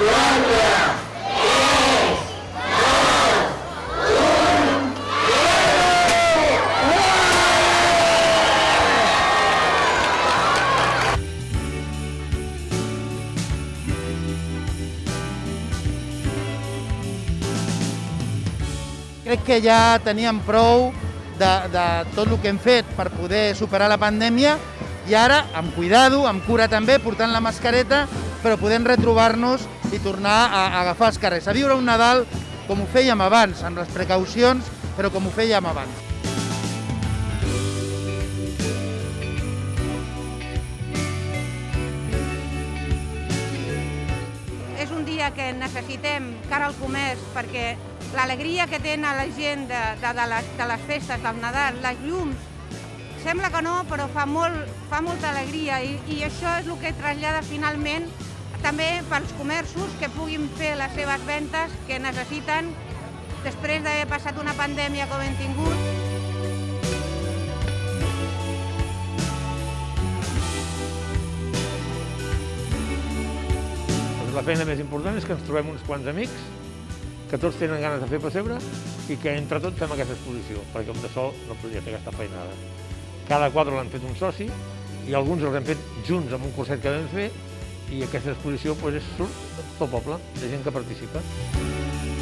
Crec que ja teníem prou de, de tot el que hem fet per poder superar la pandèmia i ara, amb cuidado, amb cura també, portant la mascareta, però podem retrobar-nos i tornar a, agafar els carrers, a viure un Nadal com ho fèiem abans, amb les precaucions, però com ho fèiem abans. és un dia que necessitem cara al comerç perquè l'alegria que tenen la gent de, de, de, les, de les festes, del Nadal, les llums, sembla que no, però fa, molt, fa molta alegria i, i això és el que trasllada finalment també pels comerços que puguin fer les seves ventes que necessiten després d'haver passat una pandèmia com hem tingut. Doncs la feina més important és que ens trobem uns quants amics, que tots tenen ganes de fer pessebre i que entre tots fem aquesta exposició, perquè un de sol no podria fer aquesta feinada. Cada quadre l'han fet un soci i alguns els hem fet junts amb un curset que vam fer i aquesta exposició doncs, surt tot el poble, de gent que participa.